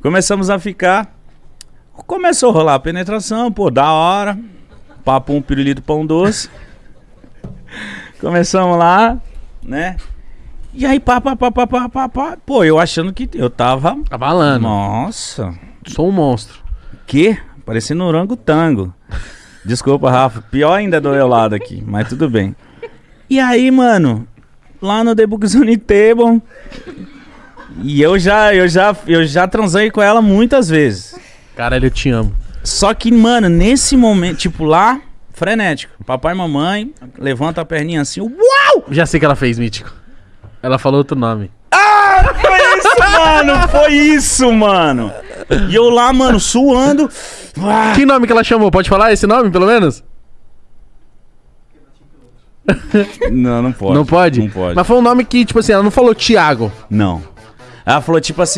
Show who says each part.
Speaker 1: Começamos a ficar. Começou a rolar a penetração, pô, da hora. Papo um pirulito pão doce. Começamos lá, né? E aí, pá, pá, pá, pá, pá, pá, pá. Pô, eu achando que eu tava.
Speaker 2: Abalando.
Speaker 1: Nossa.
Speaker 2: Sou um monstro.
Speaker 1: Que? Parecendo um orangotango. Desculpa, Rafa. Pior ainda do meu lado aqui, mas tudo bem. E aí, mano, lá no The Book Zone Table. E eu já, eu já, eu já transei com ela muitas vezes.
Speaker 2: Caralho, eu te amo.
Speaker 1: Só que, mano, nesse momento, tipo lá, frenético. Papai e mamãe, levanta a perninha assim, uau!
Speaker 2: Já sei que ela fez, Mítico. Ela falou outro nome.
Speaker 1: Foi isso, mano! Foi isso, mano! E eu lá, mano, suando. Ah,
Speaker 2: Que nome que ela chamou? Pode falar esse nome, pelo menos?
Speaker 1: Não, não pode.
Speaker 2: não pode?
Speaker 1: Não pode.
Speaker 2: Mas foi um nome que, tipo assim, ela não falou Thiago.
Speaker 1: Não. Ela falou tipo assim,